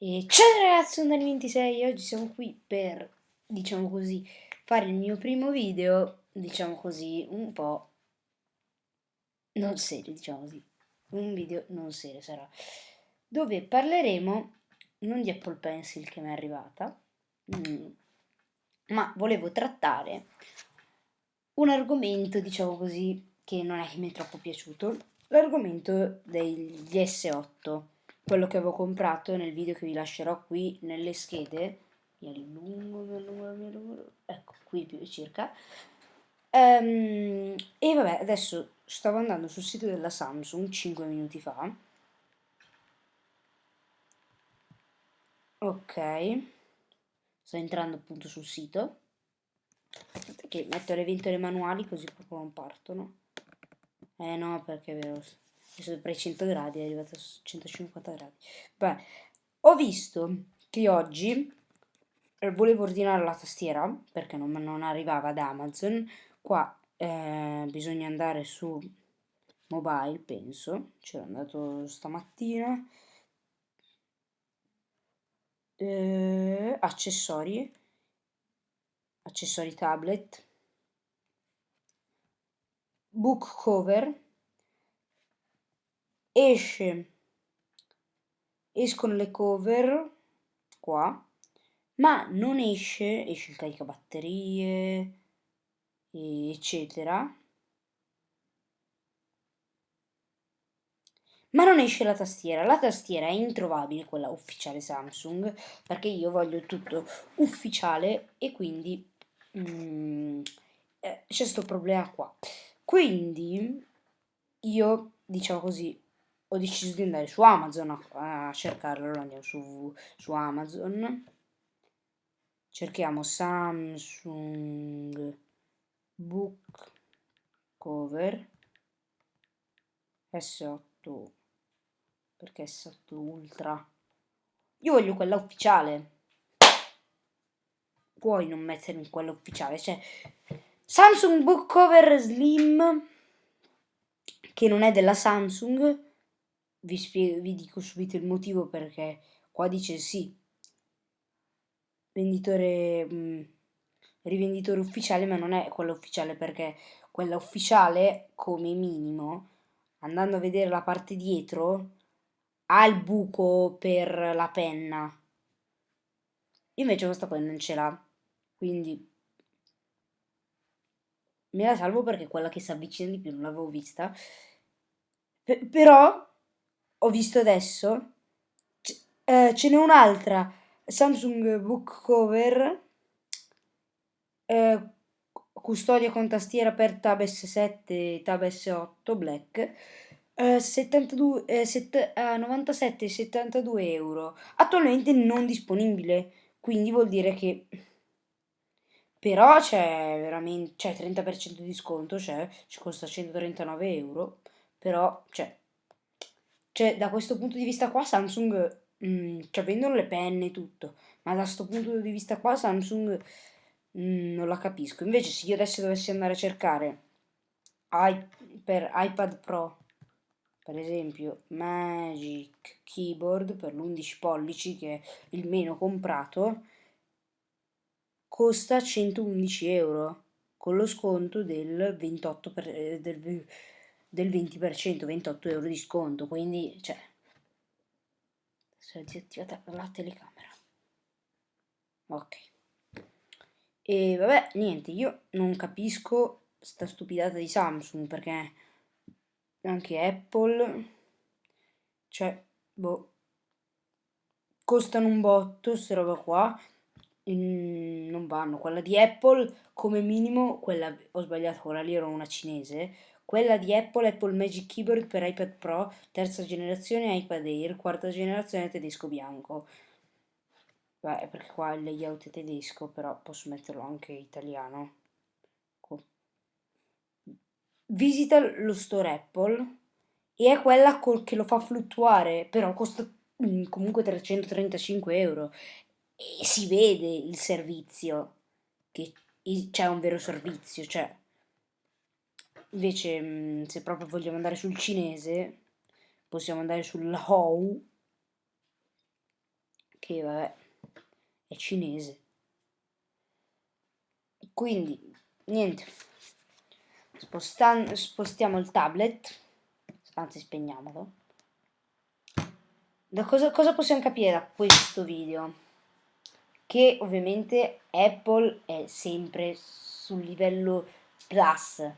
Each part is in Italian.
E ciao ragazzi, sono Dani26 oggi siamo qui per, diciamo così, fare il mio primo video, diciamo così, un po' non serio, diciamo così, un video non serio sarà, dove parleremo non di Apple Pencil che mi è arrivata, mm, ma volevo trattare un argomento, diciamo così, che non è che mi è troppo piaciuto, l'argomento degli S8 quello che avevo comprato nel video che vi lascerò qui nelle schede. Mi allungo, mi allungo, mi allungo. Ecco qui più circa. Um, e vabbè adesso stavo andando sul sito della Samsung 5 minuti fa. Ok. Sto entrando appunto sul sito. Aspetta che metto le ventole manuali così proprio non partono. Eh no perché è sopra i 100 gradi, è arrivato a 150 gradi. Beh, ho visto che oggi eh, volevo ordinare la tastiera perché non, non arrivava da Amazon. Qua eh, bisogna andare su mobile, penso. C'era andato stamattina. Eh, accessori. Accessori tablet. Book cover esce. Escono le cover qua. Ma non esce esce il caricabatterie eccetera. Ma non esce la tastiera. La tastiera è introvabile quella ufficiale Samsung perché io voglio tutto ufficiale e quindi mm, eh, c'è questo problema qua. Quindi io diciamo così ho deciso di andare su Amazon a, a cercarlo, allora andiamo su, su Amazon, cerchiamo Samsung Book Cover S8, perché S8 Ultra? Io voglio quella ufficiale. Puoi non mettermi quella ufficiale, cioè Samsung Book Cover Slim che non è della Samsung vi, spiego, vi dico subito il motivo perché qua dice sì, venditore, mh, mm, rivenditore ufficiale, ma non è quella ufficiale perché quella ufficiale, come minimo, andando a vedere la parte dietro, ha il buco per la penna. Invece questa qua non ce l'ha, quindi me la salvo perché quella che si avvicina di più, non l'avevo vista. P però ho visto adesso, eh, ce n'è un'altra, Samsung Book Cover, eh, custodia con tastiera per Tab S7 e Tab S8 Black, eh, 72, eh, set, 97 e 72 euro, attualmente non disponibile, quindi vuol dire che però c'è veramente c'è 30% di sconto, cioè ci costa 139 euro, però cioè cioè, da questo punto di vista qua Samsung, mm, cioè vendono le penne e tutto, ma da questo punto di vista qua Samsung mm, non la capisco. Invece se io adesso dovessi andare a cercare I, per iPad Pro, per esempio, Magic Keyboard per l'11 pollici, che è il meno comprato, costa 111 euro, con lo sconto del 28%, per, eh, del del 20%, 28 euro di sconto, quindi, cioè, si è disattivata la telecamera. Ok. E vabbè, niente, io non capisco sta stupidata di Samsung, perché anche Apple, cioè, boh, costano un botto, queste roba qua, non vanno. Quella di Apple, come minimo, quella, ho sbagliato, quella lì era una cinese, quella di Apple, Apple Magic Keyboard per iPad Pro, terza generazione iPad Air, quarta generazione tedesco bianco. Beh, perché qua il layout è tedesco, però posso metterlo anche italiano. Visita lo store Apple e è quella che lo fa fluttuare, però costa mm, comunque 335 euro e si vede il servizio, che c'è un vero servizio, cioè Invece, mm, se proprio vogliamo andare sul cinese, possiamo andare sul Hou, che vabbè, è cinese. Quindi, niente, Spostan spostiamo il tablet, anzi spegniamolo. Da cosa, cosa possiamo capire da questo video? Che ovviamente Apple è sempre sul livello plus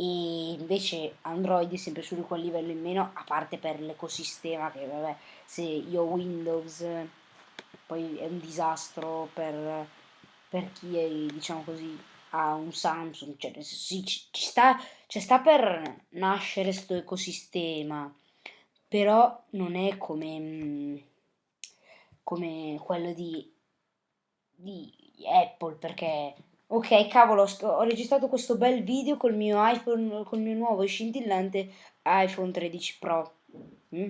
e invece Android è sempre su quel livello in meno a parte per l'ecosistema che vabbè se io ho Windows poi è un disastro per, per chi è diciamo così ha un Samsung. Cioè sì, ci, ci, sta, ci sta per nascere questo ecosistema però non è come come quello di, di Apple perché Ok, cavolo, ho registrato questo bel video col mio iPhone, col mio nuovo scintillante iPhone 13 Pro. Mm?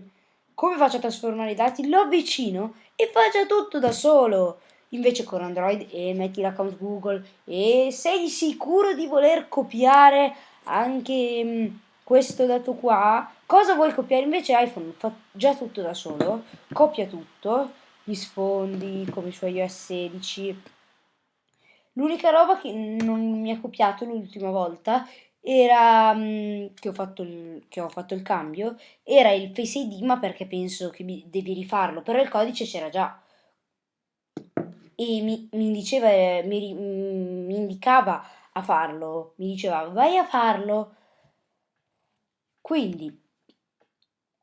Come faccio a trasformare i dati? Lo avvicino e faccia tutto da solo. Invece con Android e eh, metti l'account Google e sei sicuro di voler copiare anche mm, questo dato qua? Cosa vuoi copiare? Invece iPhone fa già tutto da solo, copia tutto, gli sfondi come su iOS 16 L'unica roba che non mi ha copiato l'ultima volta era mm, che, ho fatto il, che ho fatto il cambio era il Face ID ma perché penso che devi rifarlo però il codice c'era già. E mi, mi diceva mi, mi indicava a farlo mi diceva vai a farlo quindi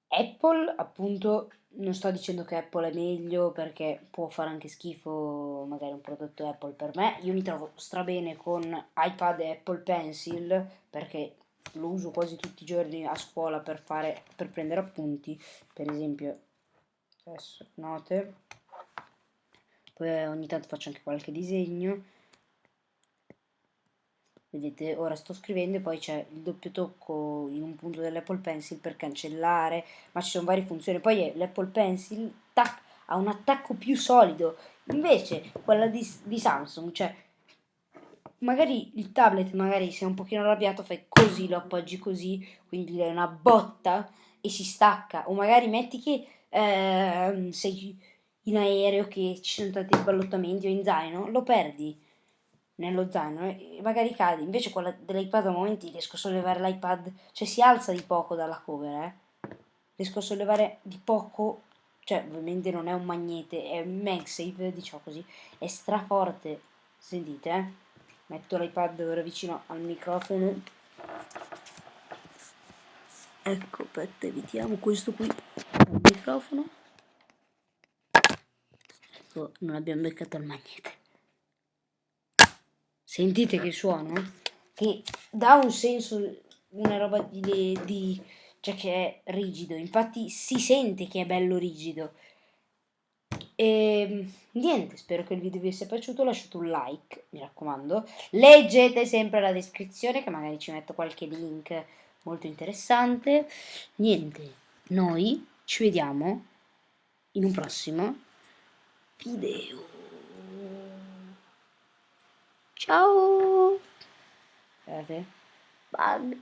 Apple appunto non sto dicendo che Apple è meglio perché può fare anche schifo magari un prodotto Apple per me. Io mi trovo strabene con iPad e Apple Pencil perché lo uso quasi tutti i giorni a scuola per, fare, per prendere appunti. Per esempio, adesso note. Poi ogni tanto faccio anche qualche disegno vedete ora sto scrivendo e poi c'è il doppio tocco in un punto dell'Apple Pencil per cancellare ma ci sono varie funzioni. Poi l'Apple Pencil tac, ha un attacco più solido. Invece quella di, di Samsung cioè magari il tablet magari sei un pochino arrabbiato fai così lo appoggi così quindi gli dai una botta e si stacca. O magari metti che eh, sei in aereo che ci sono tanti sballottamenti o in zaino lo perdi nello zaino e magari cade. Invece quella dell'iPad a momenti riesco a sollevare l'iPad, cioè si alza di poco dalla cover, eh. Riesco a sollevare di poco, cioè ovviamente non è un magnete, è un MagSafe, diciamo così, è straforte. Sentite, eh. Metto l'iPad ora vicino al microfono. Ecco, aspetta, evitiamo questo qui al microfono. Ecco, non abbiamo beccato il magnete. Sentite che suono? Che dà un senso, una roba di, di cioè che è rigido. Infatti si sente che è bello rigido. E ehm, niente, spero che il video vi sia piaciuto, lasciate un like, mi raccomando. Leggete sempre la descrizione che magari ci metto qualche link molto interessante. Niente, noi ci vediamo in un prossimo video. Ciao. Guardate. Bug.